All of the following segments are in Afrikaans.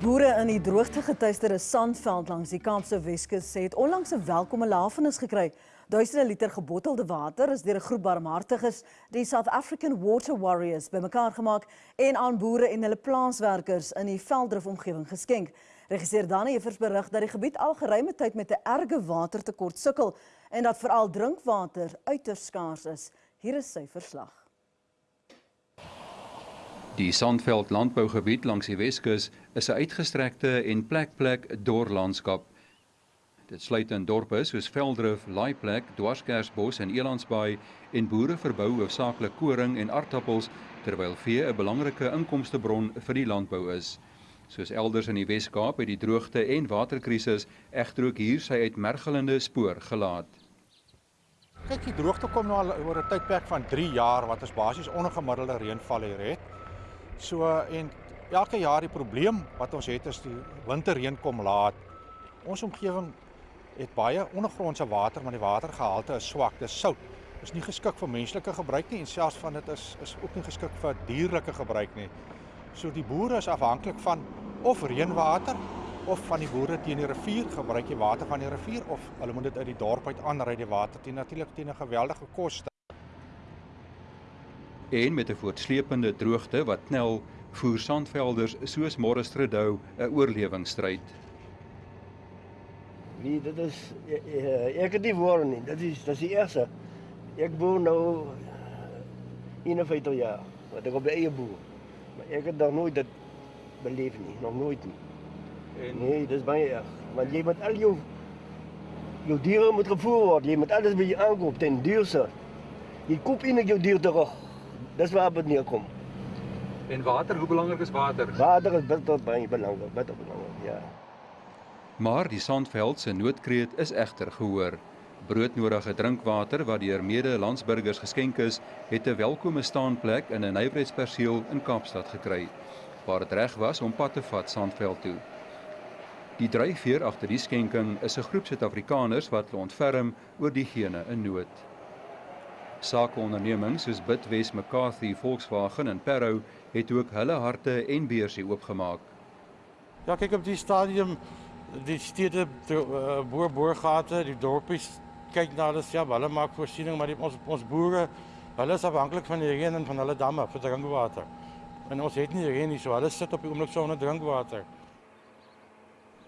Boere in die droogte getuisterde Sandveld langs die Kaapse Weskus het onlangs 'n welkome lafenis gekry. Duisende liter gebottelde water is deur 'n groep barmhartiges, die South African Water Warriors, bymekaar gemaak en aan boere en hulle plaaswerkers in die Velddrif omgewing geskenk. Regisseur Danny Evers berig dat die gebied al geruime tyd met 'n erge watertekort sukkel en dat veral drinkwater uiters skaars is. Hier is sy verslag. Die Sandveld landbougebied langs die Weskus is 'n uitgestrekte en plek-plek dorlandskap. Dit sluit in dorpe soos Veldrif, Laaiplek, Dwarskersbos en Elandsbaai en boere verbou hoofsaaklik koring en aardappels terwyl vee 'n belangrike inkomstebron vir die landbou is. Soos elders in die Wes-Kaap het die droogte en waterkrisis egter ook hier sy uitmergelende spoor gelaat. Kyk, die droogte kom nou al oor 'n tydperk van 3 jaar wat ons basies ongemiddelde reënval hier het. So en elke jaar die probleem wat ons het is die winterreën kom laat. Ons omgewing het baie ondergrondse water, maar die watergehalte is swak, dis sout. Is nie geskik vir menslike gebruik nie en selfs van dit is is ook nie geskik vir dierlike gebruik nie. So die boere is afhanklik van of reënwater of van die boere teen die rivier gebruik jy water van die rivier of hulle moet dit uit die dorp uit aanry die water teen natuurlik teen 'n geweldige koste. En met 'n voortsleepende droogte wat knel, voer sandvelders soos Morris Trudeau 'n oorlewingsstryd. Nee, dit is ek het nie woorde nie. Dit is dit is die eerste. Ek boer nou 51 jaar. Wat ek op die eie boer. Maar ek het nog nooit dit beleef nie, nog nooit nie. En nee, dis baie erg. Want jy moet al jou jou diere moet gevoer word. Jy moet alles by jou aankoop ten duurste. Jy koop eintlik jou dier terug. Dis waar dit neerkom. En water, hoe belangrik is water? Water is bitter baie belangrik, bitter belangrik, ja. Maar die Sandveld se noodkreet is egter gehoor. Broodnodige drinkwater wat deur mede-landsburgers geskenk is, het 'n welkome staanplek in 'n nywerheidsperseel in Kaapstad gekry, waar dit reg was om pad te vat Sandveld toe. Die dryfveer agter die skenking is 'n groep Suid-Afrikaners wat hulle ontferm oor diegene in nood. Sakeondernemings soos Bitwes McCarthy Volkswagen en Parow het ook hulle harte en beursie oopgemaak. Ja, kyk op die stadium die stede uh, boer boorgate, die dorpies kyk na hulle self, hulle maak voorsiening, maar die, ons ons boere, hulle is afhanklik van die reën en van hulle damme vir drinkwater. En ons het nie reën nie, so hulle sit op die oomblik sonder drinkwater.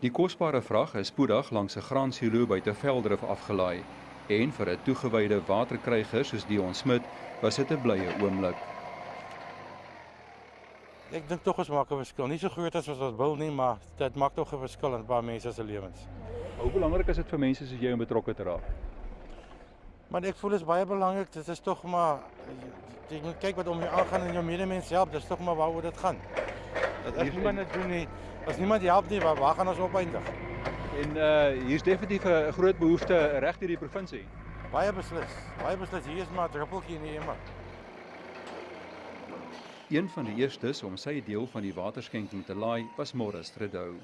Die kosbare vrag is spoedig langs 'n graansilo buite Veldrif afgelaai en vir 'n toegewyde waterkryger soos Dion Smit was dit 'n blye oomblik. Ek dink tog ons maak 'n verskil. Nie so groot as wat ons wil nie, maar dit maak tog 'n verskil in baie mense se lewens. Hoe belangrik is dit vir mense soos jy om betrokke te raak? Maar ek voel dit is baie belangrik. Dit is tog maar jy moet kyk wat om jou aangaan en jou medemens help. Dis tog maar waaroor dit gaan. Dat as niemand dit doen nie, as niemand help nie, waar, waar gaan ons opeindig? En uh hier's definitief 'n groot behoefte reg deur die provinsie. Baie beslis. Baie beslis. Hier is maar 'n druppeltjie in die emmer. Een van die eerstes om sy deel van die waterskenking te laai was Morris Trudeau.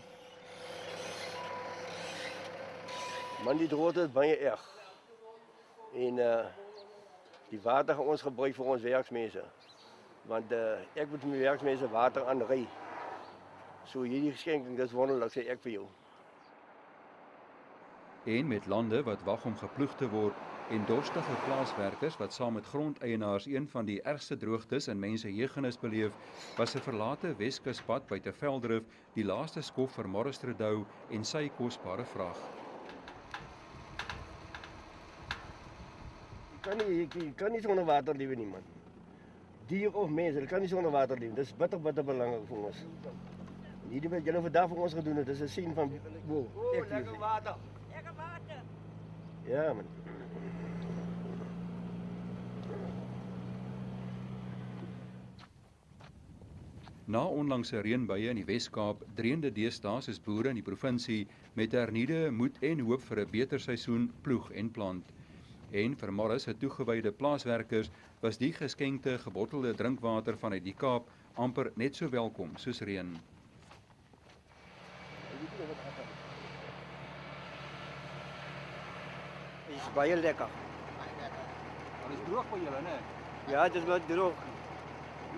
Man die droogte is baie erg. En uh die water gaan ons gebruik vir ons werksmense. Want uh ek moet my werksmense water aanry. So hierdie geskenking dis wonderlik sê ek vir jou. En met lande wat wag om geploeg te word en dorstige plaaswerkers wat saam met grondeienaars een van die ergste droogtes in mense jeugennis beleef, was 'n verlate Weskuspad buite Veldrif die laaste skof vir Morris Trudeau en sy kosbare vrag. Kan nie jy kan nie sonder water lewe nie man. Dier of mens, hulle kan nie sonder water lewe. Dis bitter bitter belangrik vir ons. Hierdie wat julle vandag vir ons gedoen het, dis 'n sien van wow, ek water. Ja man. Na onlangse reënbuie in die Wes-Kaap, dreende deesdae soos boere in die provinsie met hernieude moed en hoop vir 'n beter seisoen ploeg en plant. En vir Morris se toegewyde plaaswerkers was die geskenkte gebottelde drinkwater vanuit die Kaap amper net so welkom soos reën. Dit is baie lekker. Dit is droog vir julle, né? Ja, dit is wat droog.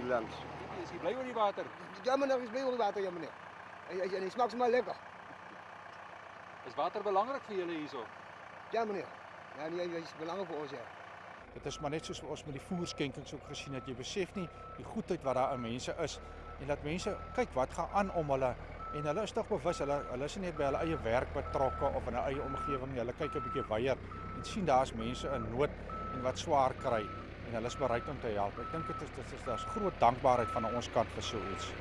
Langs. Is jy bly oor die water? Ja meneer, is bij onder water, ja meneer. En hy en hy smaak sommer lekker. Is water belangrik vir julle hierso? Ja meneer. Ja, nee, hy is belangrik vir ons ja. Dit is maar net soos ons met die voerskenkings ook gesien het. Jy besef nie die goedheid wat daar in mense is en dat mense kyk wat gaan aan om hulle en hulle is tog bewus hulle hulle is nie by hulle eie werk betrokke of in 'n eie omgewing nie. Hulle kyk 'n bietjie weier en sien daar's mense in nood en wat swaar kry en hulle is bereid om te help. Ek dink dit is dit is daar's groot dankbaarheid van ons kant vir so iets.